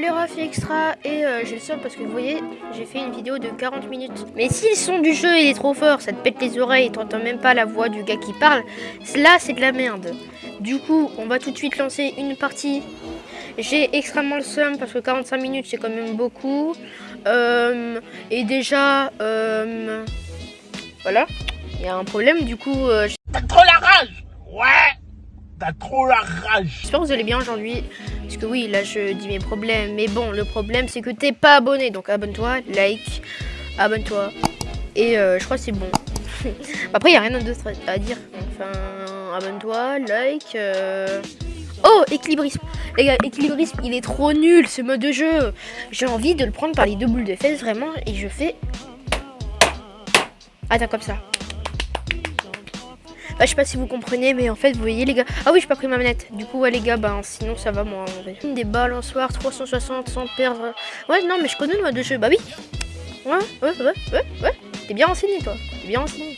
les refs extra et euh, j'ai le seum parce que vous voyez, j'ai fait une vidéo de 40 minutes. Mais si le son du jeu il est trop fort, ça te pète les oreilles, t'entends même pas la voix du gars qui parle, là c'est de la merde. Du coup, on va tout de suite lancer une partie. J'ai extrêmement le seum parce que 45 minutes c'est quand même beaucoup. Euh, et déjà, euh, voilà, il y a un problème du coup. T'as trop la rage Ouais T'as trop la rage J'espère que vous allez bien aujourd'hui. Parce que oui, là je dis mes problèmes. Mais bon, le problème c'est que t'es pas abonné. Donc abonne-toi, like, abonne-toi. Et euh, je crois que c'est bon. Après, il a rien d'autre à dire. Enfin, abonne-toi, like. euh. Oh, équilibrisme. Les gars, équilibrisme, il est trop nul ce mode de jeu. J'ai envie de le prendre par les deux boules de fesses vraiment. Et je fais. Attends, comme ça. Bah, je sais pas si vous comprenez, mais en fait, vous voyez les gars. Ah oui, j'ai pas pris ma manette. Du coup, ouais, les gars, ben sinon ça va moi. En vrai. Des balançoires 360 sans perdre. Ouais, non, mais je connais le mode de jeu. Bah oui. Ouais, ouais, ouais, ouais, ouais. T'es bien renseigné, toi. T'es bien renseigné.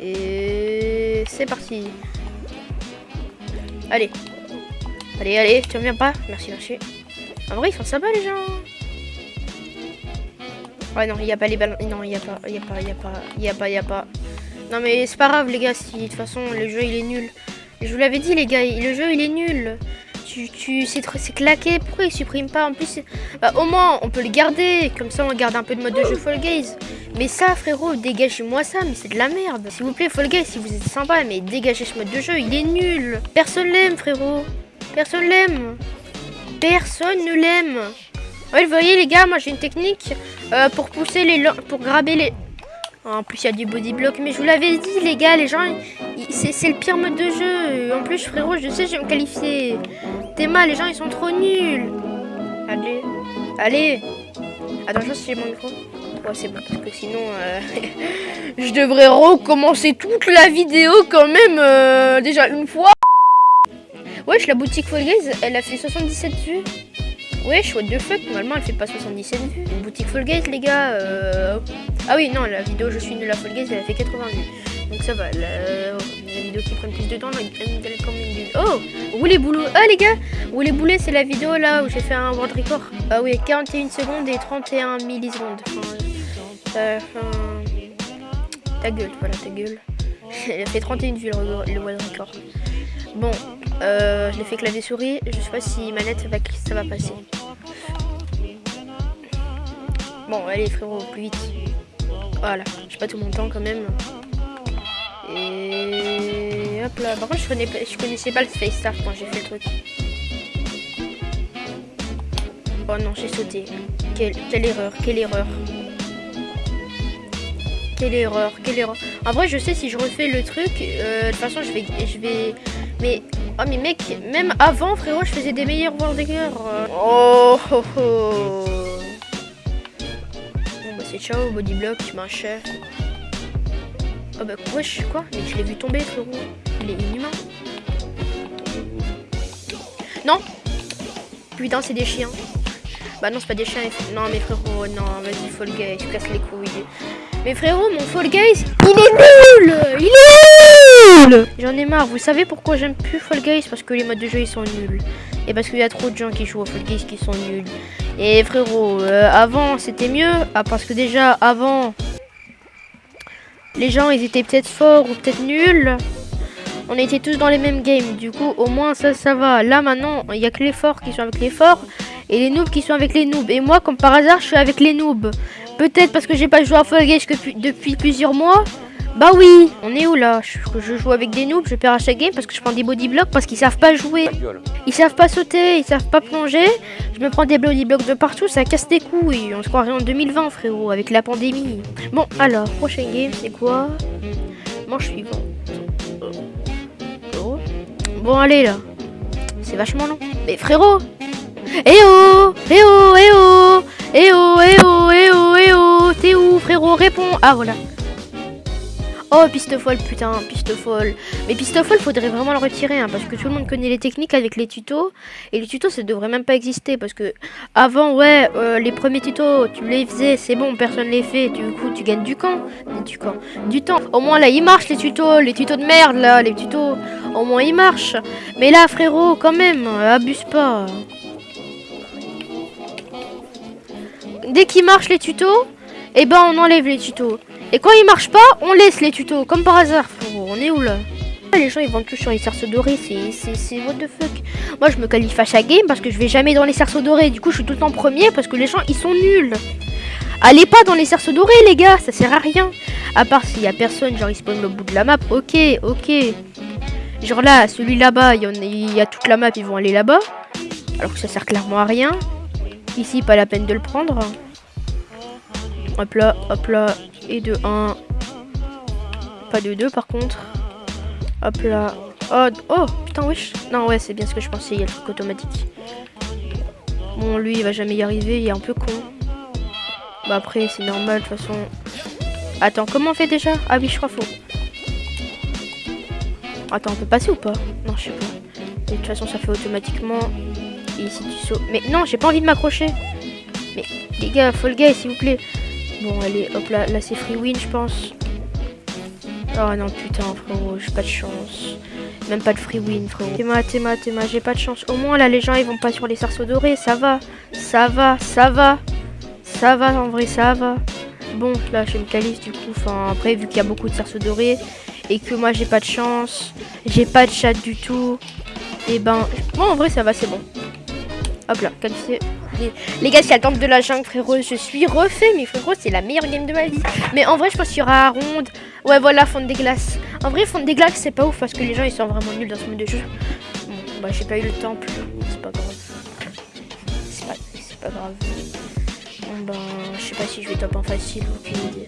Et c'est parti. Allez. Allez, allez, tu reviens pas Merci, merci. En vrai, ils sont sympas, les gens. Ouais, non, il n'y a pas les ballons. Non, il a pas, il n'y a pas, il n'y a pas, il n'y a pas, il n'y a pas. Non mais c'est pas grave les gars, si de toute façon le jeu il est nul. Je vous l'avais dit les gars, le jeu il est nul. Tu, tu, c'est claqué, pourquoi il supprime pas? En plus, bah, au moins on peut le garder, comme ça on garde un peu de mode de jeu Fall Guys. Mais ça frérot, dégagez-moi ça, mais c'est de la merde. S'il vous plaît Fall Guys, si vous êtes sympa, mais dégagez ce mode de jeu, il est nul. Personne l'aime frérot, personne l'aime. Personne ne l'aime. Vous voyez les gars, moi j'ai une technique euh, pour pousser les... pour graber les... En plus, il y a du body block. Mais je vous l'avais dit, les gars, les gens, c'est le pire mode de jeu. En plus, frérot, je sais, je vais me qualifier. Théma, les gens, ils sont trop nuls. Allez, allez. Attends, je sais si j'ai mon micro. Ouais, c'est bon, parce que sinon, euh, je devrais recommencer toute la vidéo quand même, euh, déjà une fois. Wesh, la boutique Fall elle a fait 77 vues. Wesh, what the fuck, normalement elle fait pas 77 vues. Une boutique Fall Guys, les gars. Euh... Ah oui, non, la vidéo Je suis nul à Fall Guys, elle a fait 80 vues. Donc ça va, la, vidéo qui prend plus de temps, elle a quand même du... Oh Roulez boulot Ah les gars Roulez boulet, c'est la vidéo là où j'ai fait un world record. Ah oui, 41 secondes et 31 millisecondes. Enfin... Ta gueule, voilà, ta gueule. elle a fait 31 vues le, le world record. Bon, euh, je l'ai fait clavier souris. Je sais pas si manette ça va, passer. Bon, allez frérot, plus vite. Voilà, j'ai pas tout mon temps quand même. Et hop là. Par contre, je connaissais, pas le Space Start quand j'ai fait le truc. Oh non, j'ai sauté. Quelle, quelle erreur, quelle erreur. Quelle erreur, quelle erreur. En vrai, je sais si je refais le truc, euh, de toute façon, je vais, je vais. Mais oh mais mec, même avant, frérot, je faisais des meilleurs World euh. Oh, oh, oh. Bon bah c'est ciao, body block, machin. Oh bah wesh, quoi? Mais je l'ai vu tomber, frérot. Il est inhumain. Non Putain, c'est des chiens. Bah non, c'est pas des chiens. Non, mais frérot, non, vas-y, Fall Guys, tu casses les couilles. Mais frérot, mon Fall Guys, il est nul Il est J'en ai marre. Vous savez pourquoi j'aime plus Fall Guys? Parce que les modes de jeu, ils sont nuls. Et parce qu'il y a trop de gens qui jouent au Fall Guys qui sont nuls. Et frérot, euh, avant, c'était mieux. Ah, parce que déjà, avant, les gens, ils étaient peut-être forts ou peut-être nuls. On était tous dans les mêmes games. Du coup, au moins, ça, ça va. Là, maintenant, il n'y a que les forts qui sont avec les forts. Et les noobs qui sont avec les noobs. Et moi, comme par hasard, je suis avec les noobs. Peut-être parce que j'ai pas joué à Fall Guys depuis plusieurs mois. Bah oui, on est où là? Je, je, joue avec des noobs, je perds à chaque game parce que je prends des body blocks parce qu'ils savent pas jouer. Ils savent pas sauter, ils savent pas plonger. Je me prends des body blocks de partout, ça casse des couilles. On se croirait en 2020 frérot, avec la pandémie. Bon, alors, prochain game, c'est quoi? Manche suivant. Bon, allez là. C'est vachement long. Mais frérot Eh oh Eh oh Eh oh Eh oh Eh oh Eh oh Eh oh T'es où frérot? Réponds Ah voilà. Oh, piste folle, putain, piste folle. Mais piste folle, faudrait vraiment le retirer, hein, parce que tout le monde connaît les techniques avec les tutos. Et les tutos, ça devrait même pas exister, parce que avant, ouais, euh, les premiers tutos, tu les faisais, c'est bon, personne les fait. Du coup, tu gagnes du camp, du camp, du temps. Au moins là, ils marchent les tutos, les tutos de merde là, les tutos. Au moins ils marchent. Mais là, frérot, quand même, abuse pas. dès qu'ils marchent les tutos, eh ben on enlève les tutos. Et quand ils marchent pas, on laisse les tutos, comme par hasard. On est où là les gens ils vendent tout sur les cerceaux dorés, c'est what the fuck. Moi je me qualifie à chaque game parce que je vais jamais dans les cerceaux dorés. Du coup je suis tout le temps premier parce que les gens ils sont nuls. Allez pas dans les cerceaux dorés les gars, ça sert à rien. À part s'il y a personne, genre il spawn au bout de la map, ok, ok. Genre là, celui là-bas, il y, a toute la map, ils vont aller là-bas. Alors que ça sert clairement à rien. Ici, pas la peine de le prendre. Hop là, hop là. Et de 1. Pas de 2 par contre. Hop là. Oh, oh putain, wesh. Non, ouais, c'est bien ce que je pensais. Il y a le truc automatique. Bon, lui, il va jamais y arriver. Il est un peu con. Bah après, c'est normal, de toute façon. Attends, comment on fait déjà? Ah oui, je crois faux. Attends, on peut passer ou pas? Non, je sais pas. de toute façon, ça fait automatiquement. Et ici, tu sautes. Mais non, j'ai pas envie de m'accrocher. Mais les gars, Fall Guy, s'il vous plaît. Bon, allez, hop là, là c'est free win, je pense. Oh non, putain, frérot, j'ai pas de chance. Même pas de free win, frérot. Théma, Théma, Théma, j'ai pas de chance. Au moins, là, les gens, ils vont pas sur les cerceaux dorés. Ça va, ça va, ça va. Ça va, en vrai, ça va. Bon, là, je me qualifie, du coup. Enfin, après, vu qu'il y a beaucoup de cerceaux dorés et que moi, j'ai pas de chance, j'ai pas de chat du tout, et ben, bon, en vrai, ça va, c'est bon. Hop là, qualifié. Les gars, c'est la tente de la jungle, frérot. Je suis refait, mais frérot, c'est la meilleure game de ma vie. Mais en vrai, je pense qu'il y aura ronde. Ouais, voilà, fond des glaces. En vrai, fond des glaces, c'est pas ouf parce que les gens ils sont vraiment nuls dans ce mode de jeu. Bon, bah, j'ai pas eu le temple. C'est pas grave. C'est pas, grave. Bon, ben, je sais pas si je vais top en facile ou idée.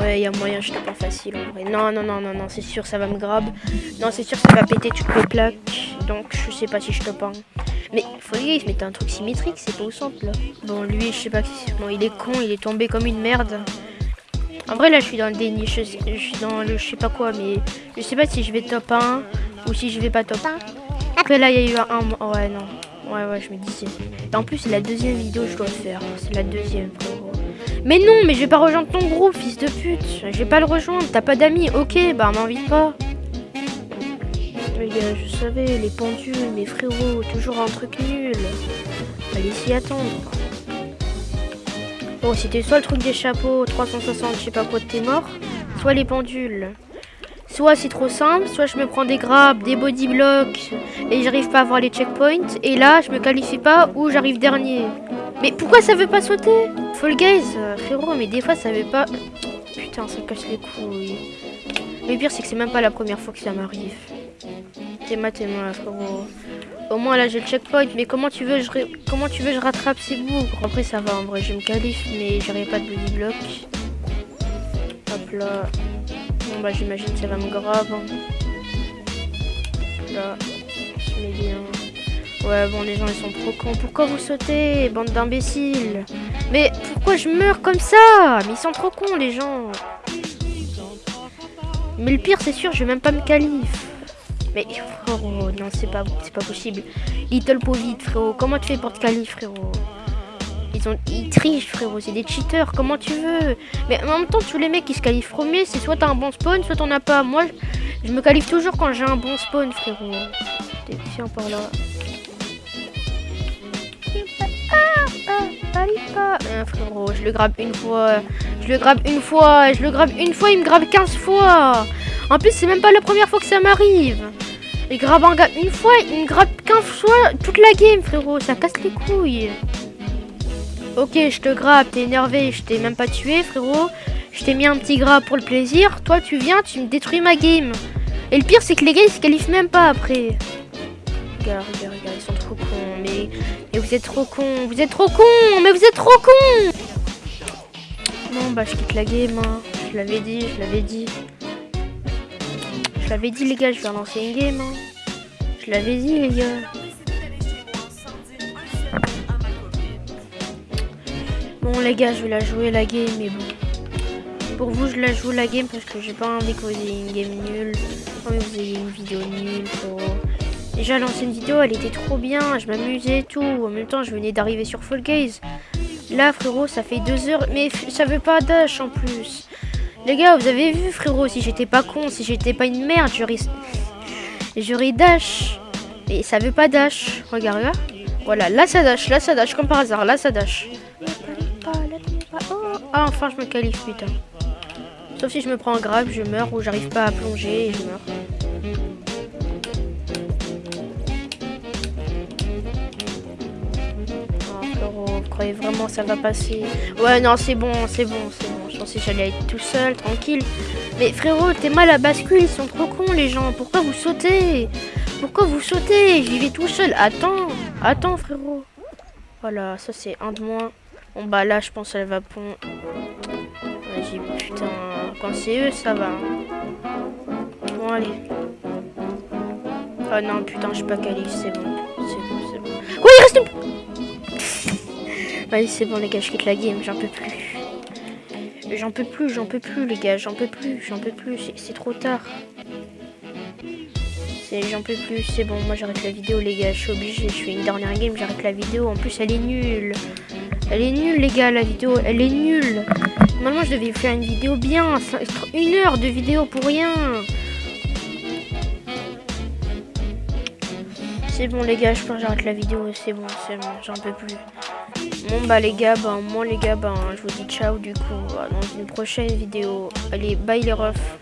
Ouais, il y a moyen, je top en facile en vrai. Non, non, non, non, non, c'est sûr, ça va me grab. Non, c'est sûr, ça va péter toutes les plaques. Donc, je sais pas si je top en. Mais faut il se mettait un truc symétrique, c'est pas au centre là. Bon, lui, je sais pas. Bon, il est con, il est tombé comme une merde. En vrai, là, je suis dans le déni. Je, suis dans le je sais pas quoi, mais je sais pas si je vais top 1 ou si je vais pas top 1. Après, là, il y a eu un. ouais, non. Ouais, ouais, je me disais. Et en plus, c'est la deuxième vidéo que je dois faire. C'est la deuxième, Mais non, mais je vais pas rejoindre ton groupe, fils de pute. Je vais pas le rejoindre. T'as pas d'amis. Ok, bah, m'invite pas je savais, les pendules, mes frérots, toujours un truc nul. Allez s'y attendre. Bon, c'était soit le truc des chapeaux, 360, je sais pas quoi, t'es mort, soit les pendules. Soit c'est trop simple, soit je me prends des grabs, des body blocks, et j'arrive pas à avoir les checkpoints, et là, je me qualifie pas ou j'arrive dernier. Mais pourquoi ça veut pas sauter? Fall Guys, euh, frérot, mais des fois ça veut pas... Putain, ça casse les couilles. Le pire, c'est que c'est même pas la première fois que ça m'arrive. T'es ma, t'es ma, frérot. Au moins là j'ai le checkpoint, mais comment tu veux je comment tu veux je rattrape ces bougres Après ça va en vrai, je me qualifie, mais j'aurai pas de body block. Hop là. Bon bah j'imagine ça va me grave. Hein. Là, je bien. Ouais bon les gens ils sont trop cons. Pourquoi vous sautez, bande d'imbéciles? Mais pourquoi je meurs comme ça? Mais ils sont trop cons les gens. Mais le pire c'est sûr, je vais même pas me qualifier. Mais frérot, non, c'est pas, pas possible. Little Covid, frérot. Comment tu fais pour te qualifier, frérot? Ils, ont, ils trichent, frérot. C'est des cheaters. Comment tu veux? Mais en même temps, tous les mecs qui se qualifient premier, c'est soit t'as un bon spawn, soit t'en as pas. Moi, je me qualifie toujours quand j'ai un bon spawn, frérot. Tiens, par là. Ah, frérot, je le grabe une fois. Je le grabe une fois. Je le grabe une fois, il me grabe 15 fois. En plus, c'est même pas la première fois que ça m'arrive. Il grabe un gars une fois, il me grabe 15 fois toute la game, frérot. Ça casse les couilles. Ok, je te grabe, t'es énervé, je t'ai même pas tué, frérot. Je t'ai mis un petit grab pour le plaisir. Toi, tu viens, tu me détruis ma game. Et le pire, c'est que les gars, ils se qualifient même pas après. Regarde, regarde, regarde, ils sont trop cons. Mais, mais vous êtes trop cons, vous êtes trop cons, mais vous êtes trop cons. Bon, bah, je quitte la game. Hein. Je l'avais dit, je l'avais dit. Je l'avais dit les gars, je vais relancer une game. Hein. Je l'avais dit les gars. Bon les gars, je vais la jouer la game, mais bon. Pour vous, je la joue la game parce que j'ai pas envie que vous ayez une game nulle. Vous une vidéo nulle. Déjà, l'ancienne vidéo, elle était trop bien. Je m'amusais et tout. En même temps, je venais d'arriver sur Fall Gaze. Là, frérot, ça fait deux heures. Mais ça veut pas dash en plus. Les gars, vous avez vu, frérot, si j'étais pas con, si j'étais pas une merde, j'aurais... J'aurais dash. Et ça veut pas dash. Regarde, là. Voilà, là ça dash, là ça dash, comme par hasard, là ça dash. Ah, enfin, je me qualifie, putain. Sauf si je me prends un grave, je meurs ou j'arrive pas à plonger et je meurs. Oh, frérot, vous croyez vraiment ça va passer? Ouais, non, c'est bon, c'est bon, c'est bon. Pensais que j'allais être tout seul, tranquille. Mais frérot, t'es mal à bascule, ils sont trop cons les gens. Pourquoi vous sautez? Pourquoi vous sautez? J'y vais tout seul. Attends, attends frérot. Voilà, ça c'est un de moins. Bon bah là, je pense qu'elle va pondre. Vas-y, putain. Quand c'est eux, ça va. Bon, allez. Oh non, putain, je suis pas qualifié, c'est bon. C'est bon, c'est bon. Oui, il reste. Vas-y, c'est bon, les gars, je quitte la game, j'en peux plus. J'en peux plus, j'en peux plus, les gars, j'en peux plus, j'en peux plus, c'est trop tard. J'en peux plus, c'est bon, moi j'arrête la vidéo, les gars, je suis obligé, je fais une dernière game, j'arrête la vidéo. En plus, elle est nulle. Elle est nulle, les gars, la vidéo, elle est nulle. Normalement, je devais faire une vidéo bien, une heure de vidéo pour rien. C'est bon, les gars, je pense que j'arrête la vidéo, c'est bon, c'est bon, j'en peux plus. Bon bah les gars, ben moi les gars, ben je vous dis ciao du coup dans une prochaine vidéo. Allez, bye les refs.